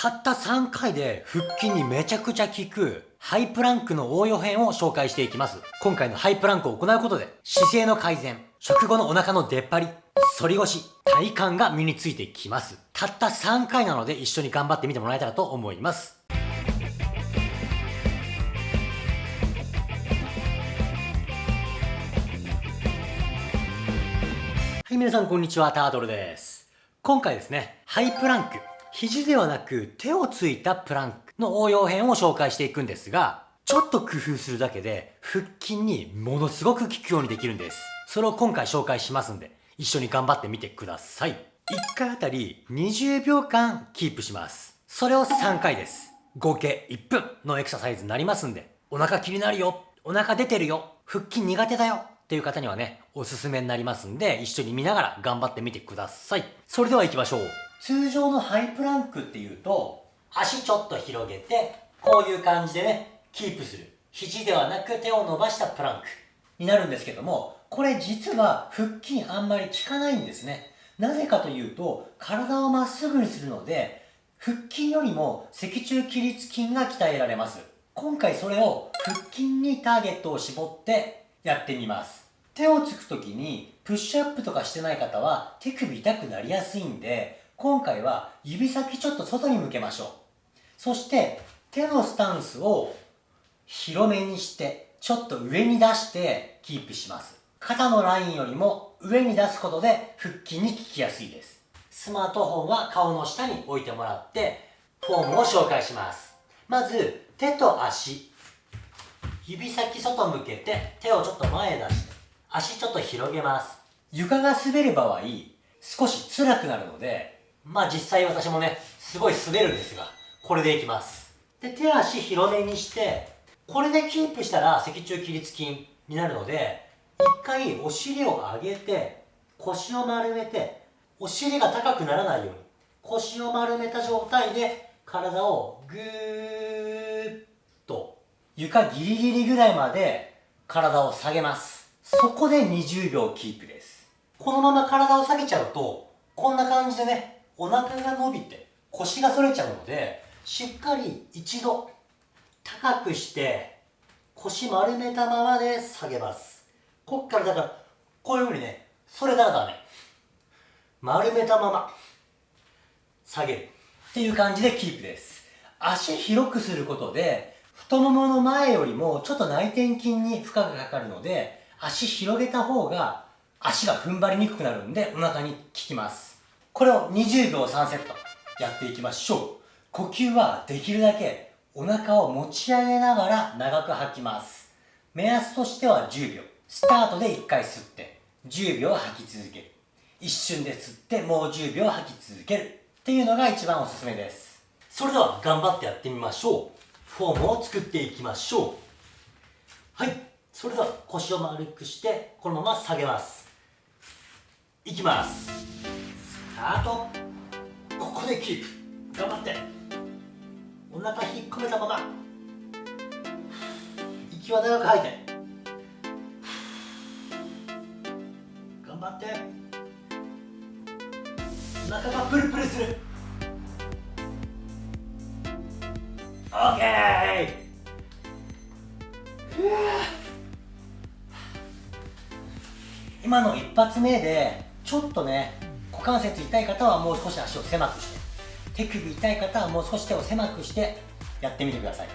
たった3回で腹筋にめちゃくちゃ効くハイプランクの応用編を紹介していきます。今回のハイプランクを行うことで姿勢の改善、食後のお腹の出っ張り、反り腰、体幹が身についてきます。たった3回なので一緒に頑張ってみてもらえたらと思います。はい、皆さんこんにちは、タートルです。今回ですね、ハイプランク、肘ではなく手をついたプランクの応用編を紹介していくんですが、ちょっと工夫するだけで腹筋にものすごく効くようにできるんです。それを今回紹介しますんで、一緒に頑張ってみてください。1回あたり20秒間キープします。それを3回です。合計1分のエクササイズになりますんで、お腹気になるよ、お腹出てるよ、腹筋苦手だよっていう方にはね、おすすめになりますんで、一緒に見ながら頑張ってみてください。それでは行きましょう。通常のハイプランクっていうと、足ちょっと広げて、こういう感じでね、キープする。肘ではなく手を伸ばしたプランクになるんですけども、これ実は腹筋あんまり効かないんですね。なぜかというと、体をまっすぐにするので、腹筋よりも脊柱起立筋が鍛えられます。今回それを腹筋にターゲットを絞ってやってみます。手をつくときにプッシュアップとかしてない方は手首痛くなりやすいんで、今回は指先ちょっと外に向けましょう。そして手のスタンスを広めにしてちょっと上に出してキープします。肩のラインよりも上に出すことで腹筋に効きやすいです。スマートフォンは顔の下に置いてもらってフォームを紹介します。まず手と足指先外向けて手をちょっと前へ出して足ちょっと広げます。床が滑る場合少し辛くなるのでまあ実際私もねすごい滑るんですがこれでいきます。で手足広めにしてこれでキープしたら脊柱起立筋になるので一回お尻を上げて腰を丸めてお尻が高くならないように腰を丸めた状態で体をぐー床ギリギリぐらいまで体を下げます。そこで20秒キープです。このまま体を下げちゃうと、こんな感じでね、お腹が伸びて腰が反れちゃうので、しっかり一度高くして腰丸めたままで下げます。こっからだから、こういうふうにね、それたらダメ。丸めたまま下げる。っていう感じでキープです。足広くすることで、太ももの前よりもちょっと内転筋に負荷がかかるので、足広げた方が足が踏ん張りにくくなるんでお腹に効きます。これを20秒3セットやっていきましょう。呼吸はできるだけお腹を持ち上げながら長く吐きます。目安としては10秒。スタートで1回吸って10秒吐き続ける。一瞬で吸ってもう10秒吐き続けるっていうのが一番おすすめです。それでは頑張ってやってみましょう。フォームを作っていきましょう。はい。それでは腰を丸くしてこのまま下げます。いきます。スタート。ここでキープ。頑張って。お腹引っ込めたまま。息は長く吐いて。頑張って。お腹がプルプルする。オッケー今の一発目でちょっとね股関節痛い方はもう少し足を狭くして手首痛い方はもう少し手を狭くしてやってみてください。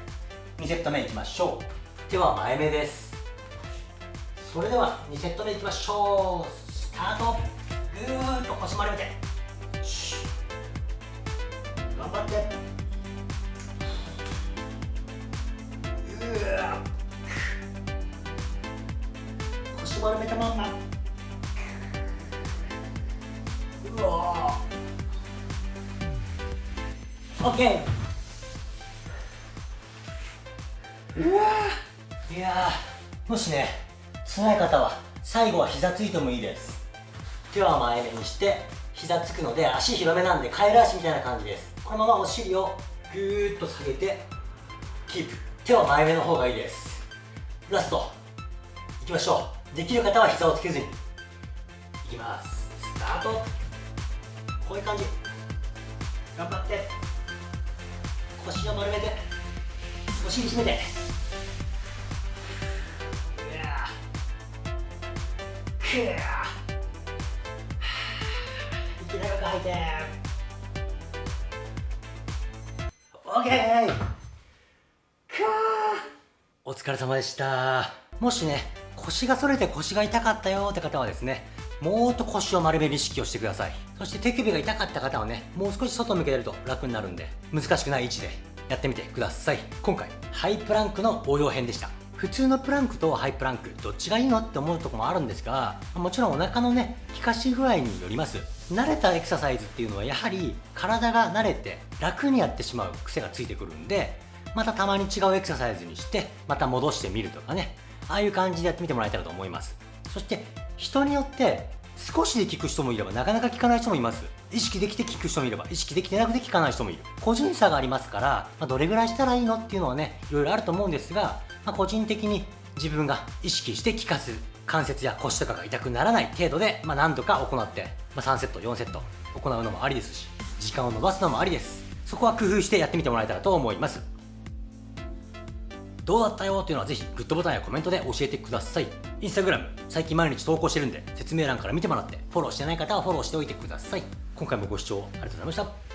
2セット目いきましょう。手は前目です。それでは2セット目いきましょう。スタート。ぐーっと腰丸めて。頑張って。丸めたまんま。うわオッケーうわいやもしね辛い方は最後は膝ついてもいいです。手は前目にして膝つくので足広めなんでカエル足みたいな感じです。このままお尻をぐーっと下げてキープ。手は前目の方がいいです。ラスト。いきましょう。できる方は膝をつけずに。いきます。スタート。こういう感じ。頑張って。腰を丸めて。お尻締めて。くわ息長く吐いて。オッケー。お疲れ様でした。もしね腰が反れて腰が痛かったよって方はですねもっと腰を丸める意識をしてくださいそして手首が痛かった方はねもう少し外向けてると楽になるんで難しくない位置でやってみてください今回ハイプランクの応用編でした。普通のプランクとハイプランクどっちがいいのって思うとこもあるんですがもちろんお腹のね効かし具合によります。慣れたエクササイズっていうのはやはり体が慣れて楽にやってしまう癖がついてくるんでまたたまに違うエクササイズにしてまた戻してみるとかね。ああいう感じでやってみてもらえたらと思います。そして人によって少しで効く人もいればなかなか効かない人もいます。意識できて効く人もいれば意識できてなくて効かない人もいる。個人差がありますから、まあ、どれぐらいしたらいいのっていうのはねいろいろあると思うんですが、まあ、個人的に自分が意識して効かす関節や腰とかが痛くならない程度で、まあ、何度か行って、まあ、3セット4セット行うのもありですし時間を延ばすのもありです。そこは工夫してやってみてもらえたらと思います。どうだったよっていうのはぜひグッドボタンやコメントで教えてください。インスタグラム、最近毎日投稿してるんで、説明欄から見てもらって、フォローしてない方はフォローしておいてください。今回もご視聴ありがとうございました。